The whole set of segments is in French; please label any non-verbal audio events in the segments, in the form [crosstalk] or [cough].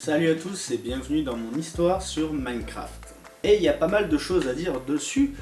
Salut à tous et bienvenue dans mon histoire sur Minecraft. Et il y a pas mal de choses à dire dessus,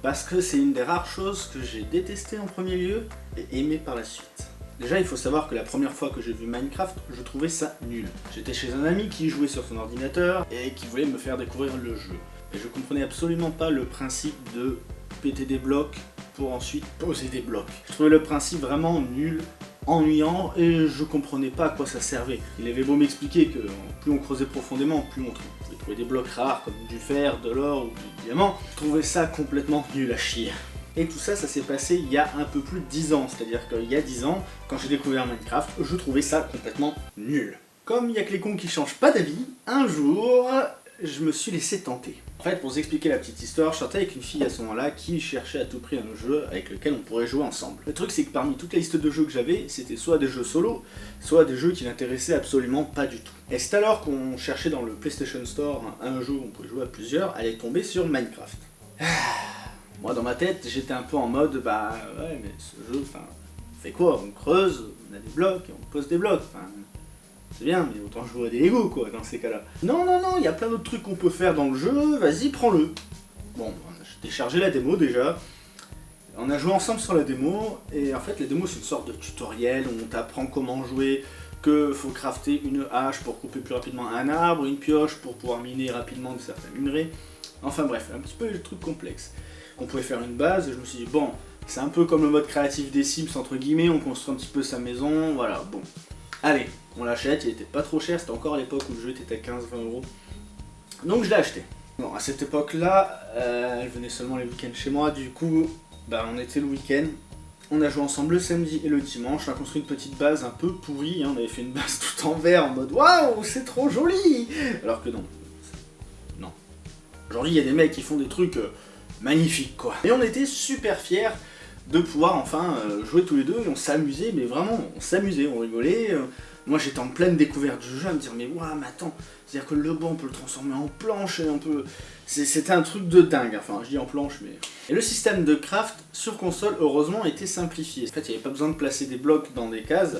parce que c'est une des rares choses que j'ai détesté en premier lieu et aimé par la suite. Déjà, il faut savoir que la première fois que j'ai vu Minecraft, je trouvais ça nul. J'étais chez un ami qui jouait sur son ordinateur et qui voulait me faire découvrir le jeu. Et je comprenais absolument pas le principe de péter des blocs pour ensuite poser des blocs. Je trouvais le principe vraiment nul, ennuyant, et je comprenais pas à quoi ça servait. Il avait beau m'expliquer que plus on creusait profondément, plus on pouvait des blocs rares comme du fer, de l'or ou du diamant, je trouvais ça complètement nul à chier. Et tout ça, ça s'est passé il y a un peu plus de 10 ans, c'est-à-dire qu'il y a 10 ans, quand j'ai découvert Minecraft, je trouvais ça complètement nul. Comme il y a que les cons qui changent pas d'avis, un jour, je me suis laissé tenter. En fait, pour vous expliquer la petite histoire, je sortais avec une fille à ce moment-là qui cherchait à tout prix un jeu avec lequel on pourrait jouer ensemble. Le truc, c'est que parmi toute la liste de jeux que j'avais, c'était soit des jeux solo, soit des jeux qui n'intéressaient absolument pas du tout. Et c'est alors qu'on cherchait dans le PlayStation Store un jeu où on pouvait jouer à plusieurs, elle est tombée sur Minecraft. [sighs] Moi, dans ma tête, j'étais un peu en mode, bah ouais, mais ce jeu, enfin, on fait quoi? On creuse, on a des blocs, et on pose des blocs, enfin, c'est bien, mais autant jouer à des Lego, quoi, dans ces cas-là. Non, non, non, il y a plein d'autres trucs qu'on peut faire dans le jeu, vas-y, prends-le. Bon, j'ai téléchargé la démo déjà. On a joué ensemble sur la démo, et en fait, la démo, c'est une sorte de tutoriel où on t'apprend comment jouer, que faut crafter une hache pour couper plus rapidement un arbre, une pioche pour pouvoir miner rapidement de certains minerais. Enfin bref, un petit peu le truc complexe. On pouvait faire une base, et je me suis dit, bon, c'est un peu comme le mode créatif des Sims, entre guillemets, on construit un petit peu sa maison, voilà, bon. Allez, on l'achète, il était pas trop cher, c'était encore à l'époque où le jeu était à 15-20 euros. Donc je l'ai acheté. Bon, à cette époque-là, euh, elle venait seulement les week-ends chez moi, du coup, bah on était le week-end. On a joué ensemble le samedi et le dimanche, on a construit une petite base un peu pourrie, hein. on avait fait une base [laughs] tout en verre en mode Waouh, c'est trop joli Alors que non. Non. Aujourd'hui, il y a des mecs qui font des trucs euh, magnifiques, quoi. Et on était super fiers de pouvoir enfin euh, jouer tous les deux, et on s'amusait, mais vraiment, on s'amusait, on rigolait. Euh. moi j'étais en pleine découverte du jeu, à me dire mais waouh, mais attends, c'est-à-dire que le banc on peut le transformer en planche, et on peut... C'était un truc de dingue, enfin je dis en planche, mais... Et le système de craft sur console, heureusement, était simplifié. En fait, il n'y avait pas besoin de placer des blocs dans des cases,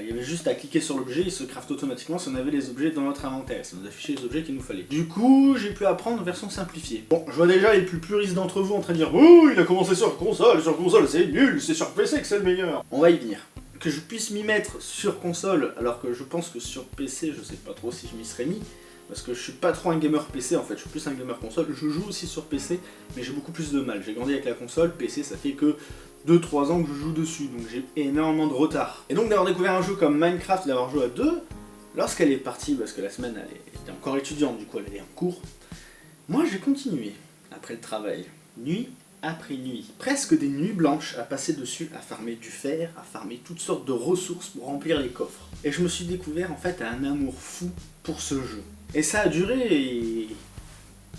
il y avait juste à cliquer sur l'objet, il se craft automatiquement si on avait les objets dans notre inventaire, ça nous affichait les objets qu'il nous fallait. Du coup, j'ai pu apprendre version simplifiée. Bon, je vois déjà les plus puristes d'entre vous en train de dire « Oh, il a commencé sur console, sur console c'est nul, c'est sur PC que c'est le meilleur !» On va y venir. Que je puisse m'y mettre sur console, alors que je pense que sur PC, je sais pas trop si je m'y serais mis, parce que je suis pas trop un gamer PC en fait, je suis plus un gamer console, je joue aussi sur PC, mais j'ai beaucoup plus de mal. J'ai grandi avec la console, PC ça fait que 2-3 ans que je joue dessus, donc j'ai énormément de retard. Et donc d'avoir découvert un jeu comme Minecraft, d'avoir joué à deux, lorsqu'elle est partie, parce que la semaine elle était encore étudiante, du coup elle allait en cours, moi j'ai continué, après le travail, nuit après nuit, presque des nuits blanches à passer dessus, à farmer du fer, à farmer toutes sortes de ressources pour remplir les coffres. Et je me suis découvert en fait un amour fou pour ce jeu. Et ça a duré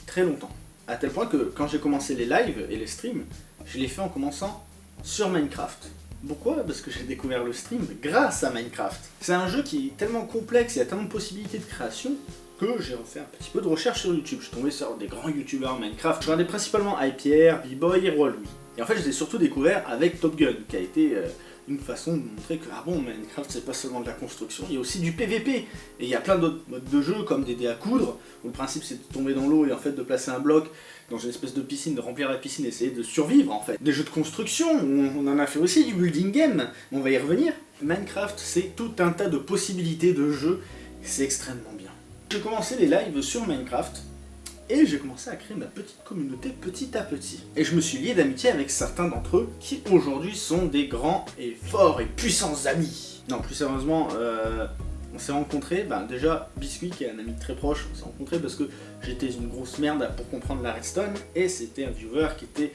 très longtemps. À tel point que quand j'ai commencé les lives et les streams, je l'ai fait en commençant sur Minecraft. Pourquoi? Parce que j'ai découvert le stream grâce à Minecraft. C'est un jeu qui est tellement complexe, il y a tellement de possibilités de création, que j'ai fait un petit peu de recherche sur YouTube. Je suis tombé sur des grands youtubeurs Minecraft. Je regardais principalement iPierre, B-Boy et Roi Louis. Et en fait, je les ai surtout découvert avec Top Gun, qui a été euh, une façon de montrer que, ah Minecraft c'est pas seulement de la construction, il y a aussi du PVP. Et il y a plein d'autres modes de jeu, comme des dés à coudre, où le principe c'est de tomber dans l'eau et en fait de placer un bloc dans une espèce de piscine, de remplir la piscine et essayer de survivre en fait. Des jeux de construction, on en a fait aussi du building game, on va y revenir. Minecraft c'est tout un tas de possibilités de jeux, c'est extrêmement bien. J'ai commencé les lives sur Minecraft, et j'ai commencé à créer ma petite communauté petit à petit. Et je me suis lié d'amitié avec certains d'entre eux qui aujourd'hui sont des grands et forts et puissants amis. Non, plus sérieusement, euh, s'est rencontrés, ben déjà Biscuit qui est un ami très proche, on s'est rencontrés parce que j'étais une grosse merde pour comprendre la redstone et c'était un viewer qui était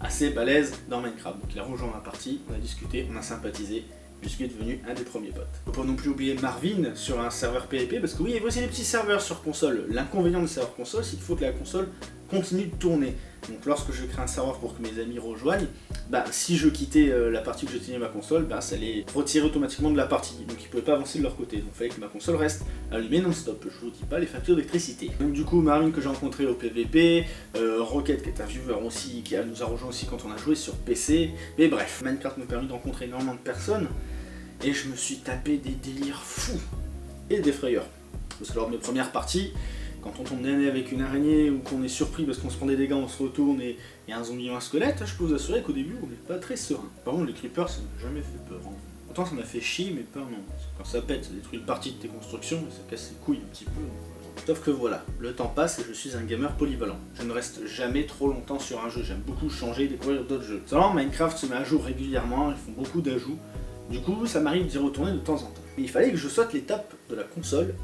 assez balèze dans Minecraft. Donc il a rejoint ma partie, on a discuté, on a sympathisé je suis devenu un des premiers potes. Faut pas non plus oublier Marvin sur un serveur PvP, parce que oui, il y a aussi des petits serveurs sur console. L'inconvénient des serveurs console, c'est qu'il faut que la console continue de tourner. Donc lorsque je crée un serveur pour que mes amis rejoignent, bah si je quittais euh, la partie où je tenais ma console, bah ça les retirait automatiquement de la partie, donc ils pouvaient pas avancer de leur côté. Donc il fallait que ma console reste allumée non-stop, je vous dis pas les factures d'électricité. Donc du coup Marvin que j'ai rencontré au PVP, euh, Rocket qui est un viewer aussi, qui nous a rejoint aussi quand on a joué sur PC, mais bref, Minecraft m'a permis de rencontrer énormément de personnes, et je me suis tapé des délires fous, et des frayeurs. Parce que lors de mes premières parties, quand on tombe nez avec une araignée ou qu'on est surpris parce qu'on se prend des dégâts, on se retourne et il y a un zombie ou un squelette, je peux vous assurer qu'au début on n'est pas très serein. Par contre les creepers ça m'a jamais fait peur. Hein. Autant ça m'a fait chier mais peur non. Quand ça pète, ça détruit une partie de tes constructions et ça casse les couilles un petit peu. Sauf que voilà, le temps passe et je suis un gamer polyvalent. Je ne reste jamais trop longtemps sur un jeu, j'aime beaucoup changer et découvrir d'autres jeux. Seulement Minecraft se met à jour régulièrement, ils font beaucoup d'ajouts. Du coup, ça m'arrive d'y retourner de temps en temps. Mais il fallait que je saute l'étape de la console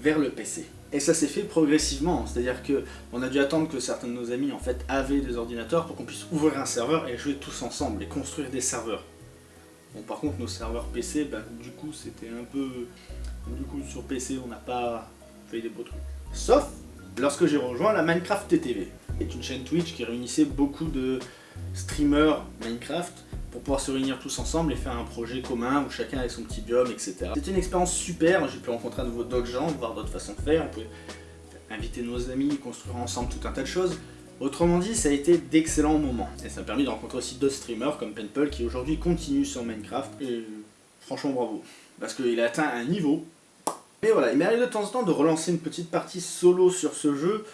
vers le PC. Et ça s'est fait progressivement, c'est-à-dire que on a dû attendre que certains de nos amis en avaient des ordinateurs pour qu'on puisse ouvrir un serveur et jouer tous ensemble et construire des serveurs. Bon par contre nos serveurs PC, bah, du coup c'était un peu... Du coup sur PC on n'a pas fait des beaux trucs. Sauf lorsque j'ai rejoint la Minecraft TTV. C'est une chaîne Twitch qui réunissait beaucoup de streamers Minecraft pour pouvoir se réunir tous ensemble et faire un projet commun où chacun avait son petit biome, etc. C'était une expérience super, j'ai pu rencontrer à nouveau d'autres gens, voir d'autres façons de faire, on pouvait inviter nos amis, construire ensemble tout un tas de choses. Autrement dit, ça a été d'excellents moments. Et ça m'a permis de rencontrer aussi d'autres streamers comme Penpel qui aujourd'hui continue sur Minecraft. Et franchement bravo. Parce qu'il a atteint un niveau. Mais voilà, il m'arrive de temps en temps de relancer une petite partie solo sur ce jeu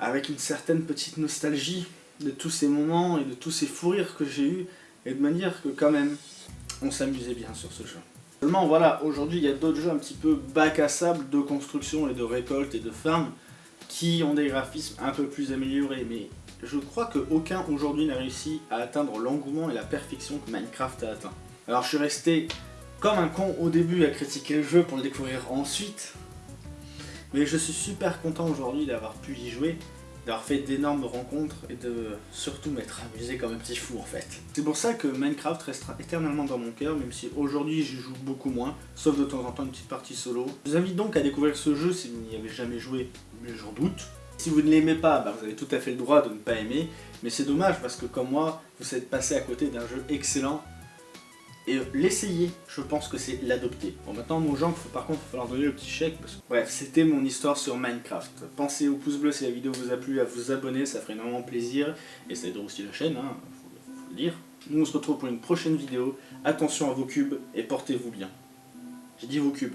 avec une certaine petite nostalgie de tous ces moments et de tous ces fous rires que j'ai eu et de manière que quand même on s'amusait bien sur ce jeu. Seulement voilà, aujourd'hui il y a d'autres jeux un petit peu bac à sable de construction et de récolte et de farm qui ont des graphismes un peu plus améliorés mais je crois qu'aucun aujourd'hui n'a réussi à atteindre l'engouement et la perfection que Minecraft a atteint. Alors je suis resté comme un con au début à critiquer le jeu pour le découvrir ensuite, mais je suis super content aujourd'hui d'avoir pu y jouer d'avoir fait d'énormes rencontres et de surtout m'être amusé comme un petit fou en fait. C'est pour ça que Minecraft restera éternellement dans mon cœur, même si aujourd'hui j'y joue beaucoup moins, sauf de temps en temps une petite partie solo. Je vous invite donc à découvrir ce jeu si vous n'y avez jamais joué, mais j'en doute. Si vous ne l'aimez pas, bah, vous avez tout à fait le droit de ne pas aimer, mais c'est dommage parce que comme moi, vous êtes passé à côté d'un jeu excellent et l'essayer, je pense que c'est l'adopter. Bon maintenant mon gens, par contre, il va falloir donner le petit chèque. Parce que... Bref, c'était mon histoire sur Minecraft. Pensez au pouce bleu si la vidéo vous a plu, à vous abonner, ça ferait énormément plaisir. Et ça aiderait aussi la chaîne, hein, faut, faut le dire. Nous on se retrouve pour une prochaine vidéo. Attention à vos cubes et portez-vous bien. J'ai dit vos cubes.